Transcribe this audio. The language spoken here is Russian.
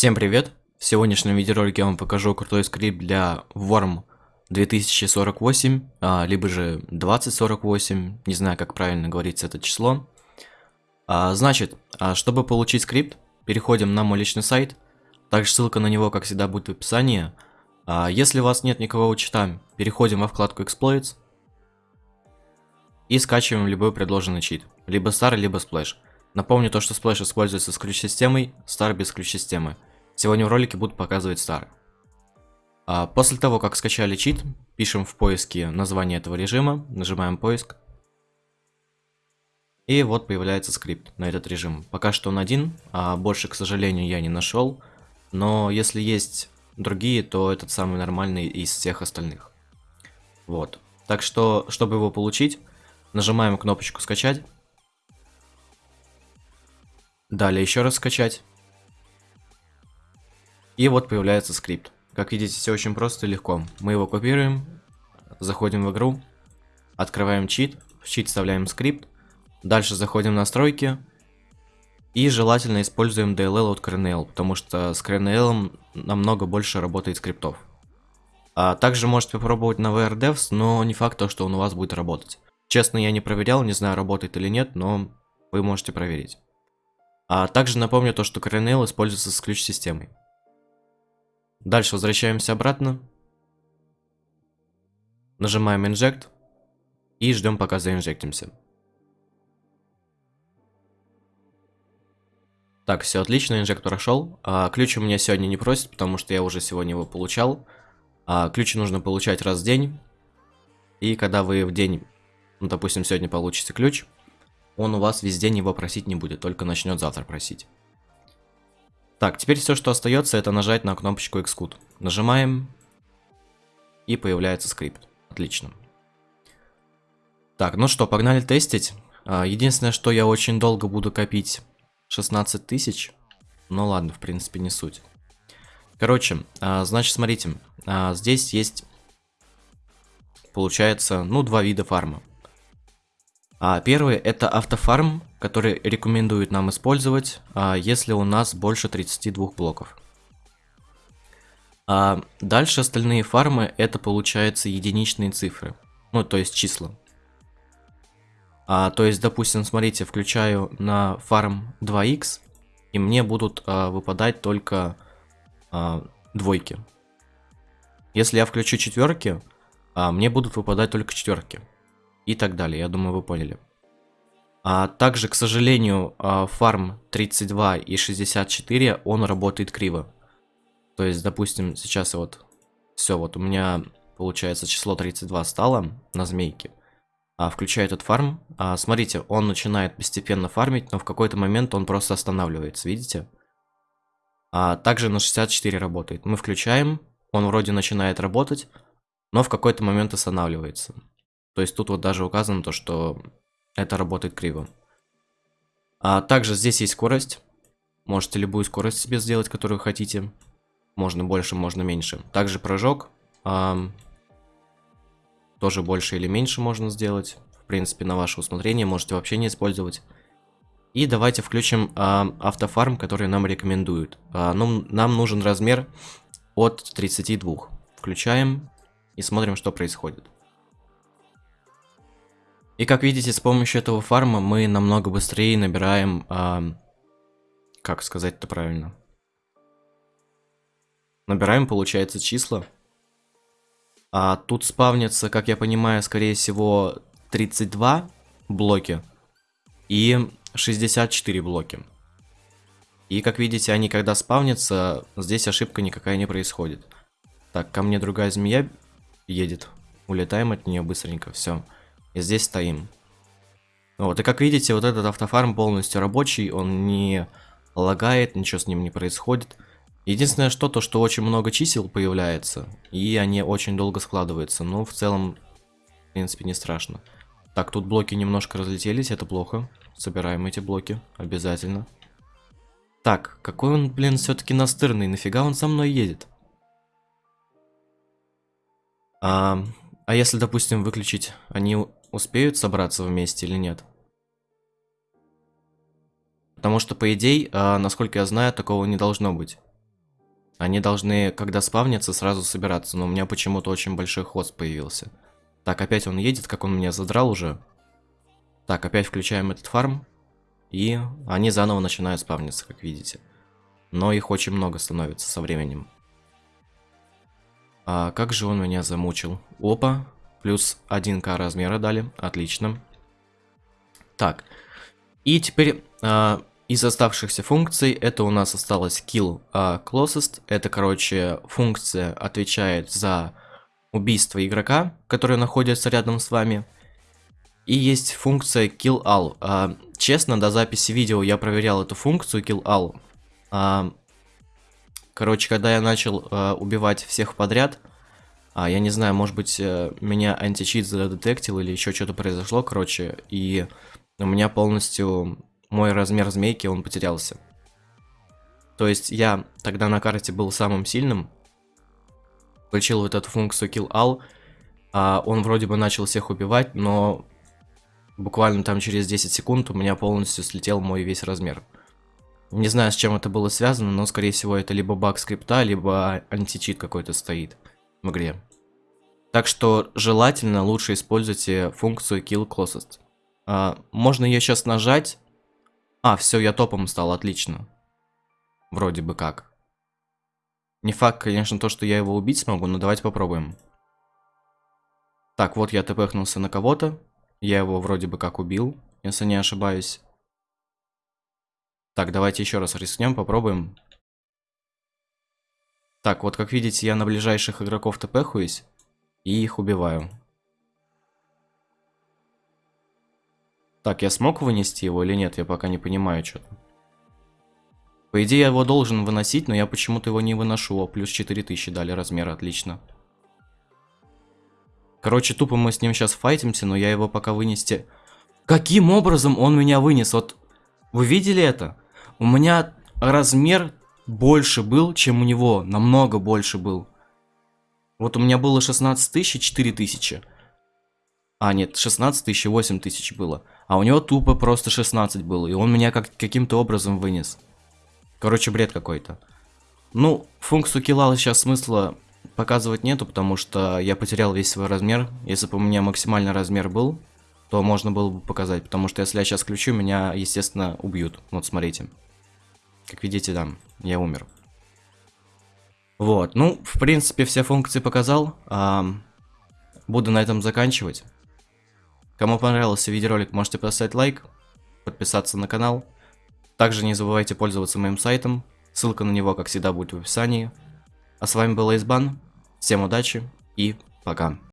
Всем привет! В сегодняшнем видеоролике я вам покажу крутой скрипт для Worm 2048, а, либо же 2048, не знаю как правильно говорится это число. А, значит, а, чтобы получить скрипт, переходим на мой личный сайт, также ссылка на него, как всегда, будет в описании. Если у вас нет никакого чита, переходим во вкладку Exploits и скачиваем любой предложенный чит, либо Star, либо Splash. Напомню то, что Splash используется с ключ-системой, Star без ключ-системы. Сегодня в ролике буду показывать Star. А после того, как скачали чит, пишем в поиске название этого режима, нажимаем поиск. И вот появляется скрипт на этот режим. Пока что он один, а больше, к сожалению, я не нашел. Но если есть другие, то этот самый нормальный из всех остальных. Вот. Так что, чтобы его получить, нажимаем кнопочку скачать. Далее еще раз скачать. И вот появляется скрипт. Как видите, все очень просто и легко. Мы его копируем, заходим в игру, открываем чит, в чит вставляем скрипт, дальше заходим в настройки и желательно используем DLL от Kernel, потому что с Kernel намного больше работает скриптов. А также можете попробовать на VRDevs, но не факт, что он у вас будет работать. Честно, я не проверял, не знаю, работает или нет, но вы можете проверить. А также напомню то, что Kernel используется с ключ-системой. Дальше возвращаемся обратно. Нажимаем Inject. И ждем пока заинжектимся. Так, все отлично, инжект прошел. А, ключ у меня сегодня не просит, потому что я уже сегодня его получал. А, ключи нужно получать раз в день. И когда вы в день, ну, допустим, сегодня получите ключ, он у вас весь день его просить не будет, только начнет завтра просить. Так, теперь все, что остается, это нажать на кнопочку Xcode. Нажимаем, и появляется скрипт. Отлично. Так, ну что, погнали тестить. А, единственное, что я очень долго буду копить 16 тысяч. Ну ладно, в принципе, не суть. Короче, а, значит, смотрите. А, здесь есть, получается, ну, два вида фарма. А первый это автофарм, который рекомендует нам использовать, а, если у нас больше 32 блоков. А дальше остальные фармы это получается единичные цифры, ну то есть числа. А, то есть, допустим, смотрите, включаю на фарм 2х, и мне будут а, выпадать только а, двойки. Если я включу четверки, а, мне будут выпадать только четверки и так далее. Я думаю, вы поняли. А также, к сожалению, а, фарм 32 и 64, он работает криво. То есть, допустим, сейчас вот все, вот у меня получается число 32 стало на змейке. А, включаю этот фарм. А, смотрите, он начинает постепенно фармить, но в какой-то момент он просто останавливается, видите? А также на 64 работает. Мы включаем, он вроде начинает работать, но в какой-то момент останавливается. То есть тут вот даже указано то, что это работает криво. А также здесь есть скорость. Можете любую скорость себе сделать, которую хотите. Можно больше, можно меньше. Также прыжок. А, тоже больше или меньше можно сделать. В принципе, на ваше усмотрение. Можете вообще не использовать. И давайте включим а, автофарм, который нам рекомендуют. А, ну, нам нужен размер от 32. Включаем и смотрим, что происходит. И как видите, с помощью этого фарма мы намного быстрее набираем... А, как сказать это правильно? Набираем, получается, числа. А тут спавнится, как я понимаю, скорее всего, 32 блоки и 64 блоки. И как видите, они когда спавнятся, здесь ошибка никакая не происходит. Так, ко мне другая змея едет. Улетаем от нее быстренько, все. И здесь стоим. Вот, и как видите, вот этот автофарм полностью рабочий, он не лагает, ничего с ним не происходит. Единственное что, то что очень много чисел появляется, и они очень долго складываются, но в целом, в принципе, не страшно. Так, тут блоки немножко разлетелись, это плохо. Собираем эти блоки, обязательно. Так, какой он, блин, все-таки настырный, нафига он со мной едет? А, а если, допустим, выключить, они успеют собраться вместе или нет? Потому что, по идее, а, насколько я знаю, такого не должно быть. Они должны, когда спавнятся, сразу собираться, но у меня почему-то очень большой хвост появился. Так, опять он едет, как он меня задрал уже. Так, опять включаем этот фарм. И они заново начинают спавниться, как видите. Но их очень много становится со временем. А как же он меня замучил? Опа, плюс 1к размера дали, отлично. Так, и теперь а, из оставшихся функций это у нас осталось kill а, closest. Это, короче, функция отвечает за убийство игрока, который находится рядом с вами. И есть функция kill all. А, честно, до записи видео я проверял эту функцию kill all. А, короче, когда я начал а, убивать всех подряд, а, я не знаю, может быть, а, меня античит задетектил или еще что-то произошло, короче, и у меня полностью мой размер змейки, он потерялся. То есть я тогда на карте был самым сильным, включил вот эту функцию kill all, а он вроде бы начал всех убивать, но буквально там через 10 секунд у меня полностью слетел мой весь размер. Не знаю, с чем это было связано, но, скорее всего, это либо баг скрипта, либо античит какой-то стоит в игре. Так что желательно лучше используйте функцию kill closest. А, можно ее сейчас нажать. А, все, я топом стал, отлично. Вроде бы как. Не факт, конечно, то, что я его убить смогу, но давайте попробуем. Так, вот я тпхнулся на кого-то. Я его вроде бы как убил, если не ошибаюсь. Так, давайте еще раз рискнем, попробуем. Так, вот как видите, я на ближайших игроков тпхуюсь и их убиваю. Так, я смог вынести его или нет, я пока не понимаю что-то. По идее, я его должен выносить, но я почему-то его не выношу. О, плюс 4000 дали размер, отлично. Короче, тупо мы с ним сейчас файтимся, но я его пока вынести... Каким образом он меня вынес? Вот, вы видели это? У меня размер больше был, чем у него. Намного больше был. Вот у меня было 16 тысяч и 4 тысячи. А, нет, 16 тысяч и 8 тысяч было. А у него тупо просто 16 было. И он меня как каким-то образом вынес. Короче, бред какой-то. Ну, функцию килла сейчас смысла показывать нету, потому что я потерял весь свой размер. Если бы у меня максимальный размер был, то можно было бы показать. Потому что если я сейчас включу, меня, естественно, убьют. Вот, смотрите. Как видите, да, я умер. Вот, ну, в принципе, все функции показал. А, буду на этом заканчивать. Кому понравился видеоролик, можете поставить лайк, подписаться на канал. Также не забывайте пользоваться моим сайтом. Ссылка на него, как всегда, будет в описании. А с вами был Эйсбан. Всем удачи и пока.